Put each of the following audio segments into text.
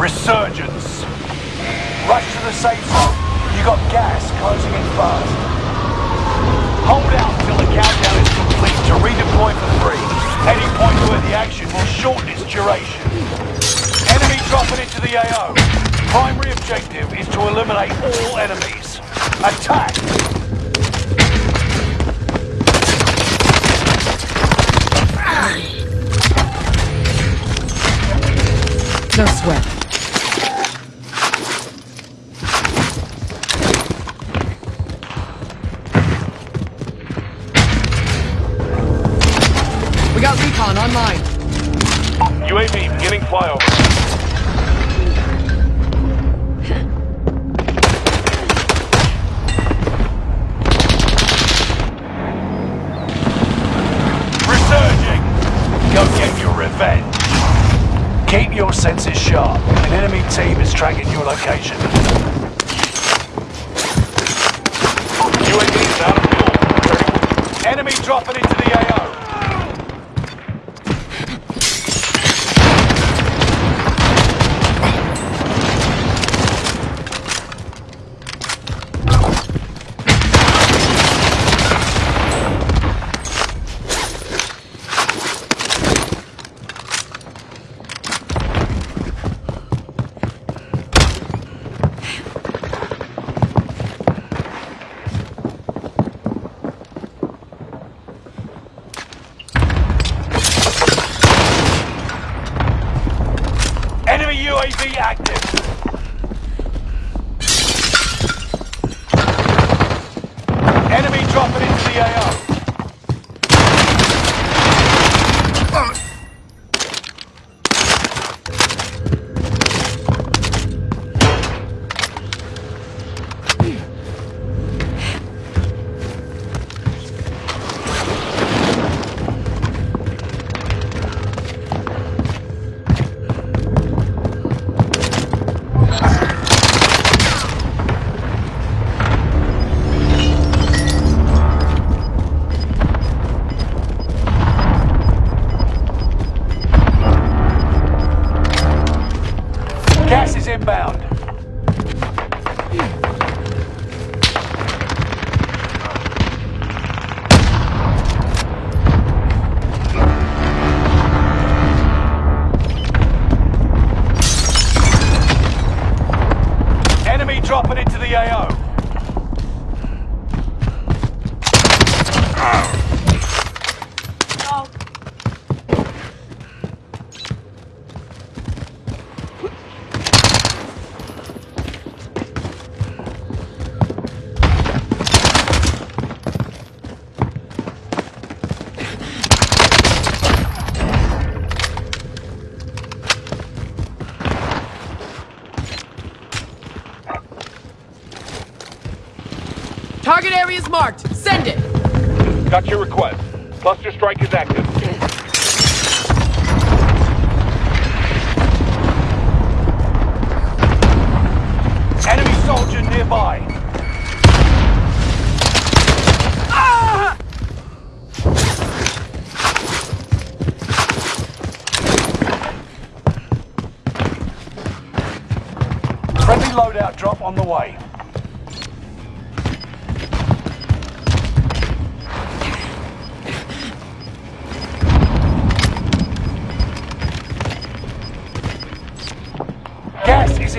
Resurgence. Rush to the safe zone. You got gas closing in fast. Hold out until the countdown is complete to redeploy for free. Any point where the action will shorten its duration. Enemy dropping into the AO. Primary objective is to eliminate all enemies. Attack! No sweat. Tracking your location. UAV is out of fuel. Enemy dropping into the AO. Got your request. Cluster strike is active. Enemy soldier nearby. Ah! Friendly loadout drop on the way.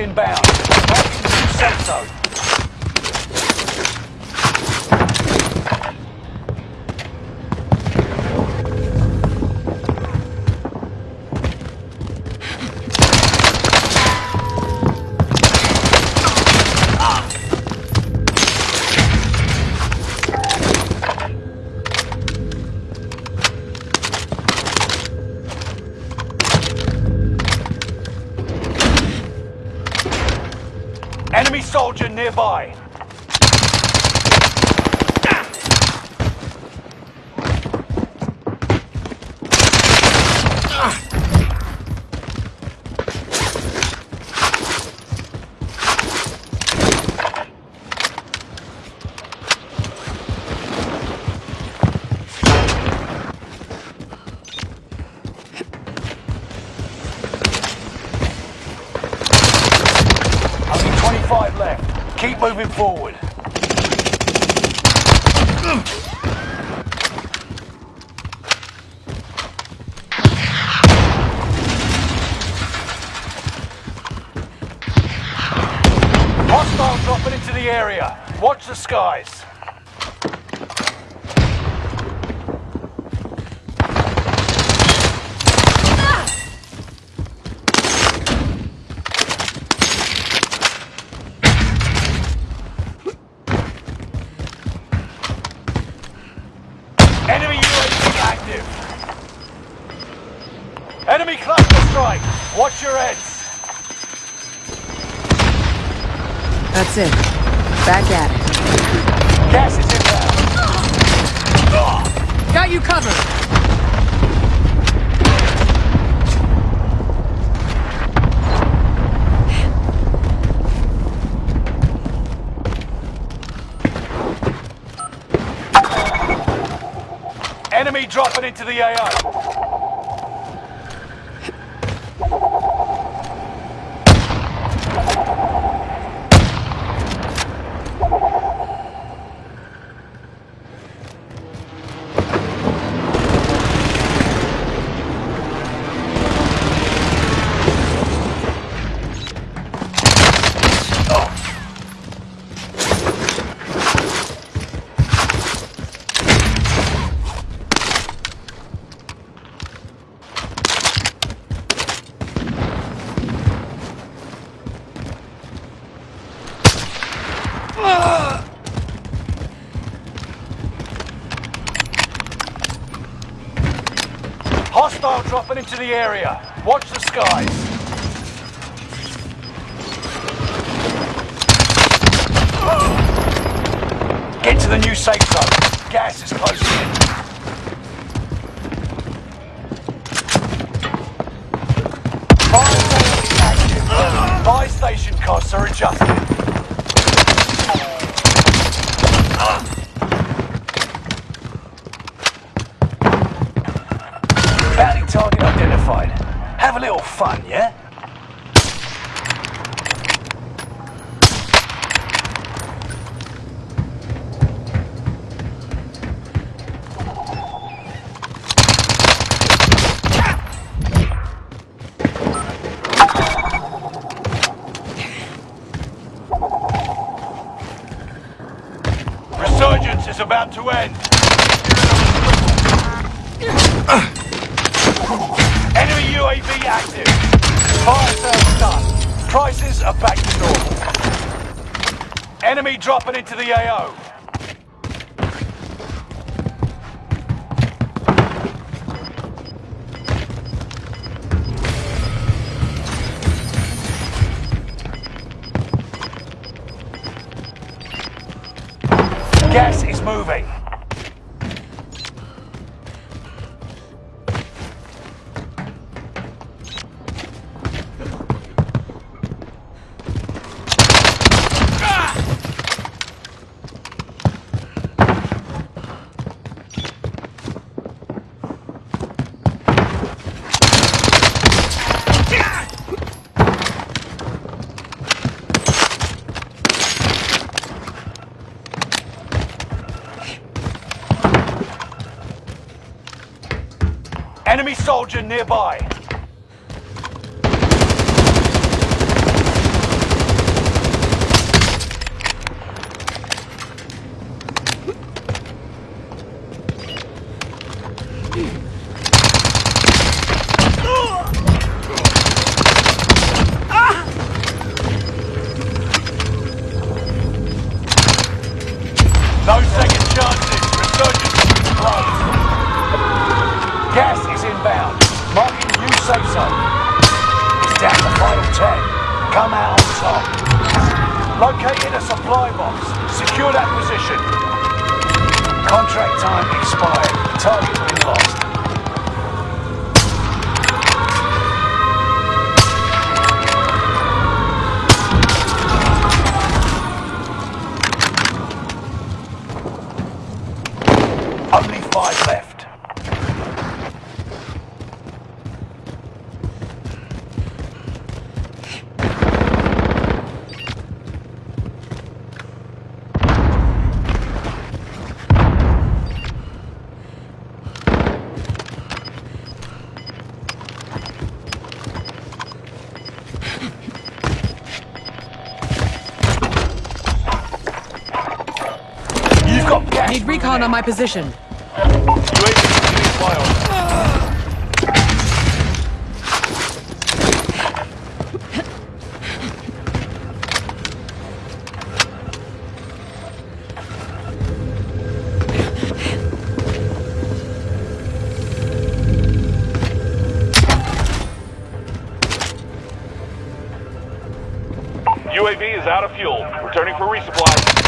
Inbound. Marking new safe zone. Moving nearby. Only left. Keep moving forward. Hostile dropping into the area. Watch the skies. Back at it. Gas is inbound. Got you covered. Enemy dropping into the AO. The area. Watch the skies. Get to the new safe zone. Gas is closing in. Fire station costs are adjusted. Target identified. Have a little fun, yeah? Resurgence is about to end. Enemy UAV active. Fire sales done. Prices are back to normal. Enemy dropping into the AO. Gas is moving. Soldier nearby. No second Come out on top. Located a supply box. Secure that position. Contract time expired. Target been lost. Recon on my position. UAV. UAV is out of fuel. Returning for resupply.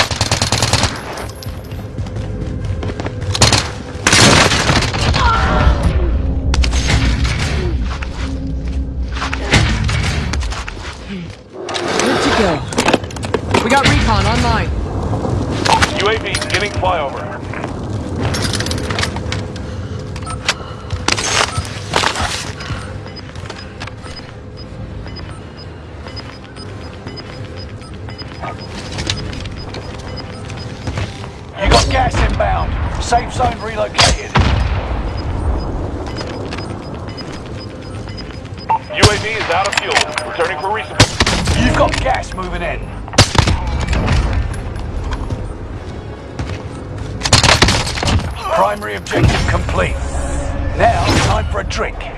You got gas inbound. Safe zone relocated. UAV is out of fuel. Returning for resupply. You've got gas moving in. Primary objective complete. Now, time for a drink.